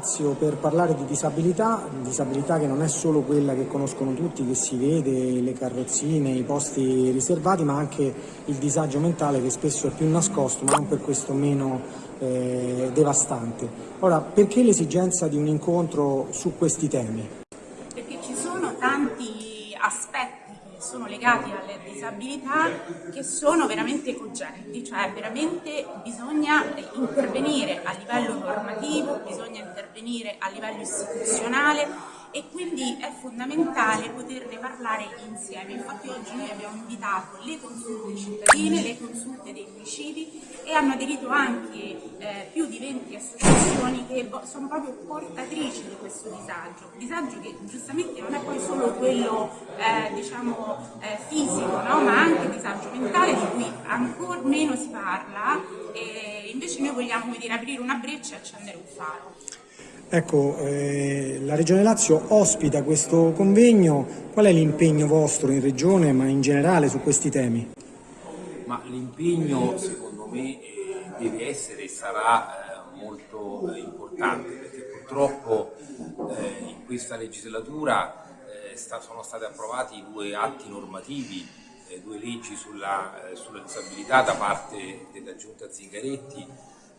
spazio per parlare di disabilità, disabilità che non è solo quella che conoscono tutti, che si vede, le carrozzine, i posti riservati, ma anche il disagio mentale che spesso è più nascosto, ma non per questo meno eh, devastante. Ora, perché l'esigenza di un incontro su questi temi? Perché ci sono tanti aspetti sono legati alle disabilità che sono veramente cogenti, cioè veramente bisogna intervenire a livello normativo, bisogna intervenire a livello istituzionale e quindi è fondamentale poterne parlare insieme. Infatti oggi noi abbiamo invitato le consulte cittadine, le consulte dei municipio e hanno aderito anche eh, più di 20 associazioni che sono proprio portatrici di questo disagio, disagio che giustamente non è poi solo quello eh, diciamo, eh, fisico, no? ma anche disagio mentale di cui ancora meno si parla e invece noi vogliamo dire, aprire una breccia e accendere un faro. Ecco, eh, la Regione Lazio ospita questo convegno, qual è l'impegno vostro in Regione ma in generale su questi temi? Ma l'impegno secondo me eh, deve essere e sarà eh, molto eh, importante perché purtroppo in questa legislatura sono stati approvati due atti normativi, due leggi sulla, sulla disabilità da parte della Giunta Zingaretti,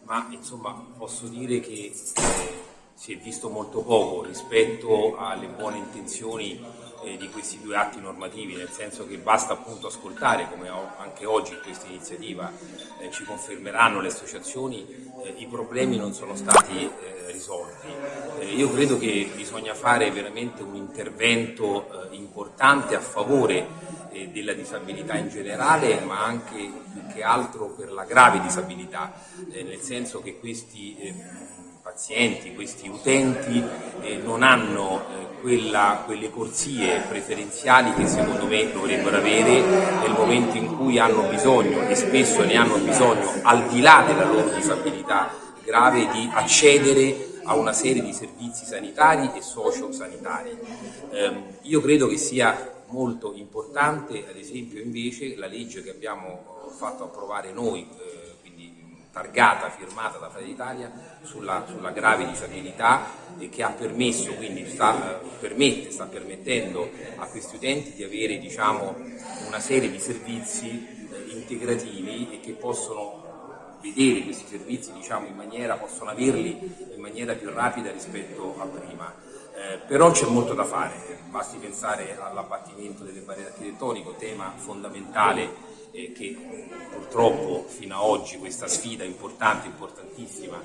ma insomma posso dire che si è visto molto poco rispetto alle buone intenzioni eh, di questi due atti normativi, nel senso che basta appunto ascoltare, come anche oggi in questa iniziativa eh, ci confermeranno le associazioni, eh, i problemi non sono stati eh, risolti. Eh, io credo che bisogna fare veramente un intervento eh, importante a favore della disabilità in generale, ma anche più che altro per la grave disabilità, nel senso che questi pazienti, questi utenti eh, non hanno eh, quella, quelle corsie preferenziali che secondo me dovrebbero avere nel momento in cui hanno bisogno e spesso ne hanno bisogno al di là della loro disabilità grave di accedere a una serie di servizi sanitari e sociosanitari. Eh, io credo che sia molto importante ad esempio invece la legge che abbiamo fatto approvare noi eh, targata, firmata da Fratelli d'Italia sulla, sulla, grave disabilità e che ha permesso, quindi sta, permette, sta permettendo a questi utenti di avere diciamo, una serie di servizi eh, integrativi e che possono vedere questi servizi diciamo, in maniera, possono averli in maniera più rapida rispetto a prima. Eh, però c'è molto da fare, basti pensare all'abbattimento delle barriere architettoniche, tema fondamentale eh, che purtroppo fino ad oggi questa sfida importante, importantissima,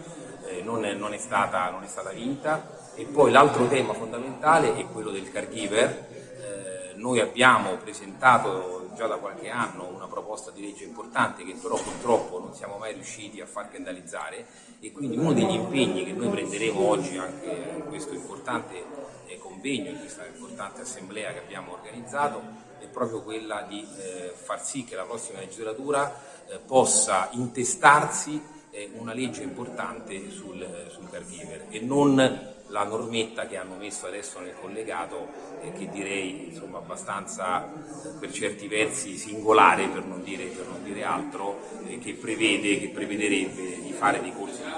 eh, non, è, non, è stata, non, è, stata, vinta. E poi l'altro tema fondamentale è quello del caregiver. Eh, noi abbiamo presentato già da qualche anno una proposta di legge importante che però purtroppo non siamo mai riusciti a far canalizzare e quindi uno degli impegni che noi prenderemo oggi anche in questo importante eh, convegno, in questa importante assemblea che abbiamo organizzato è proprio quella di eh, far sì che la prossima legislatura eh, possa intestarsi eh, una legge importante sul, sul caregiver e non la normetta che hanno messo adesso nel collegato e che direi insomma, abbastanza eh, per certi versi singolare per non dire, per non dire altro eh, che, prevede, che prevederebbe di fare dei corsi di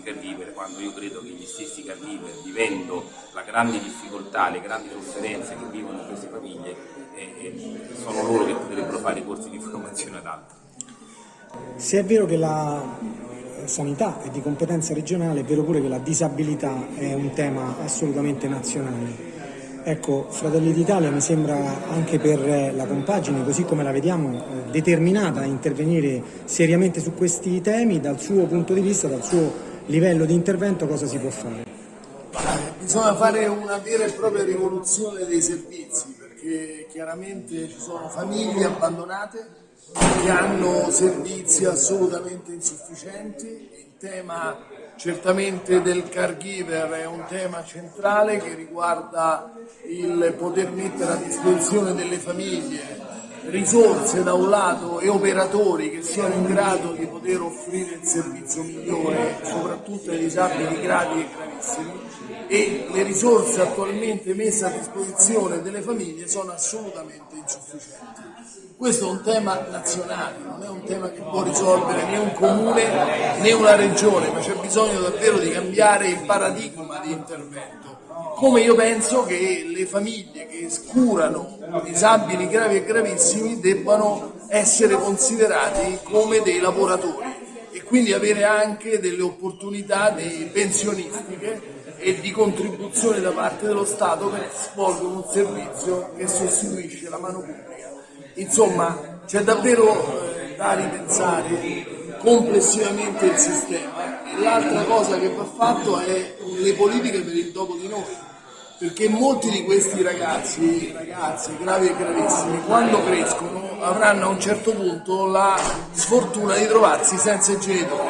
questi caregiver quando io credo che gli stessi caregiver, vivendo la grande difficoltà, le grandi sofferenze che vivono queste famiglie, eh, eh, sono loro che potrebbero fare corsi di formazione ad altri. Se è vero che la sanità è di competenza regionale, è vero pure che la disabilità è un tema assolutamente nazionale. Ecco, Fratelli d'Italia mi sembra anche per la compagine, così come la vediamo, eh, determinata a intervenire seriamente su questi temi, dal suo punto di vista, dal suo livello di intervento cosa si può fare? Bisogna fare una vera e propria rivoluzione dei servizi perché chiaramente ci sono famiglie abbandonate che hanno servizi assolutamente insufficienti, il tema certamente del caregiver è un tema centrale che riguarda il poter mettere a disposizione delle famiglie risorse da un lato e operatori che siano in grado di poter offrire il servizio migliore soprattutto ai disabili gravi e gravissimi e le risorse attualmente messe a disposizione delle famiglie sono assolutamente insufficienti. Questo è un tema nazionale, non è un tema che può risolvere né un comune né una regione, ma c'è bisogno davvero di cambiare il paradigma di intervento. Come io penso che le famiglie che scurano disabili gravi e gravissimi debbano essere considerati come dei lavoratori e quindi avere anche delle opportunità di pensionistiche e di contribuzione da parte dello Stato per svolgere un servizio che sostituisce la mano pubblica. Insomma, c'è davvero eh, da ripensare complessivamente il sistema. L'altra cosa che va fatto è le politiche per il dopo di noi perché molti di questi ragazzi, ragazzi gravi e gravissimi, quando crescono avranno a un certo punto la sfortuna di trovarsi senza genitori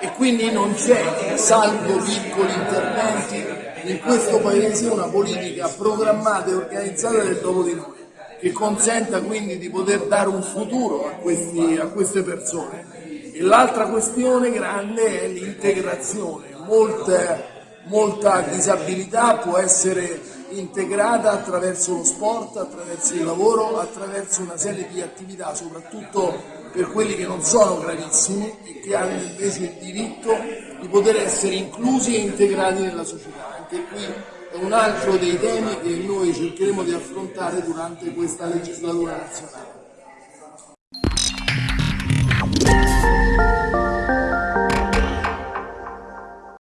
e quindi non c'è, salvo piccoli interventi, in questo paese una politica programmata e organizzata del dopo di noi che consenta quindi di poter dare un futuro a, questi, a queste persone. E l'altra questione grande è l'integrazione. Molta, molta disabilità può essere integrata attraverso lo sport, attraverso il lavoro, attraverso una serie di attività, soprattutto per quelli che non sono gravissimi e che hanno invece il diritto di poter essere inclusi e integrati nella società. Anche qui è un altro dei temi che noi cercheremo di affrontare durante questa legislatura nazionale.